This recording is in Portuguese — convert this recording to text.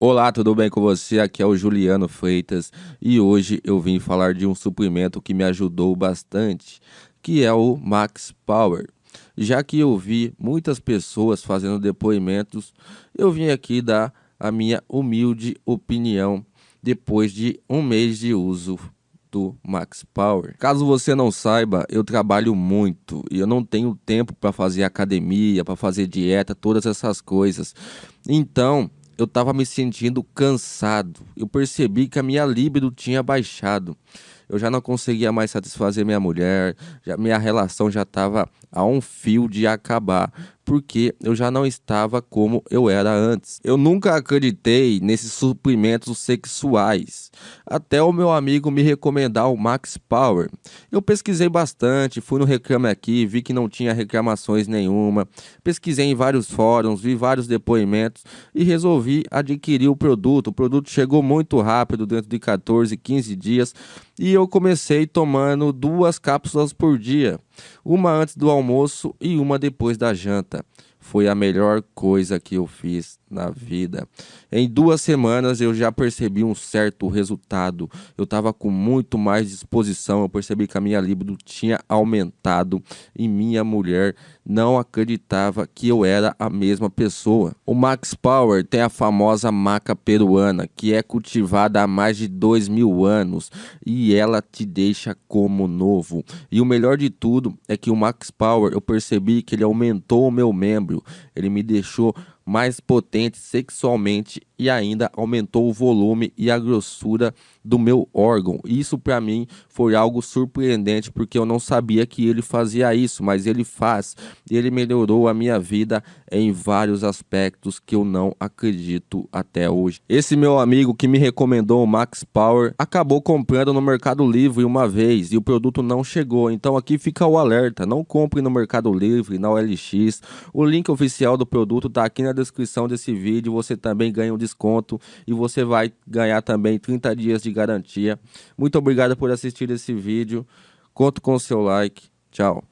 Olá, tudo bem com você? Aqui é o Juliano Freitas e hoje eu vim falar de um suplemento que me ajudou bastante, que é o Max Power. Já que eu vi muitas pessoas fazendo depoimentos, eu vim aqui dar a minha humilde opinião depois de um mês de uso do Max Power. Caso você não saiba, eu trabalho muito e eu não tenho tempo para fazer academia, para fazer dieta, todas essas coisas. Então, eu estava me sentindo cansado. Eu percebi que a minha libido tinha baixado. Eu já não conseguia mais satisfazer minha mulher, já, minha relação já estava a um fio de acabar, porque eu já não estava como eu era antes. Eu nunca acreditei nesses suprimentos sexuais, até o meu amigo me recomendar o Max Power. Eu pesquisei bastante, fui no Reclame Aqui, vi que não tinha reclamações nenhuma, pesquisei em vários fóruns, vi vários depoimentos e resolvi adquirir o produto. O produto chegou muito rápido, dentro de 14, 15 dias, e eu comecei tomando duas cápsulas por dia uma antes do almoço e uma depois da janta. Foi a melhor coisa que eu fiz na vida. Em duas semanas eu já percebi um certo resultado. Eu estava com muito mais disposição. Eu percebi que a minha libido tinha aumentado e minha mulher não acreditava que eu era a mesma pessoa. O Max Power tem a famosa maca peruana, que é cultivada há mais de dois mil anos e ela te deixa como novo. E o melhor de tudo é que o Max Power eu percebi que ele aumentou o meu membro, ele me deixou mais potente sexualmente e ainda aumentou o volume e a grossura do meu órgão. Isso para mim foi algo surpreendente porque eu não sabia que ele fazia isso, mas ele faz. Ele melhorou a minha vida em vários aspectos que eu não acredito até hoje. Esse meu amigo que me recomendou o Max Power acabou comprando no Mercado Livre uma vez e o produto não chegou. Então aqui fica o alerta, não compre no Mercado Livre, na OLX. O link oficial do produto está aqui na descrição desse vídeo. Você também ganha um desconto e você vai ganhar também 30 dias de garantia. Muito obrigado por assistir esse vídeo. Conto com o seu like. Tchau.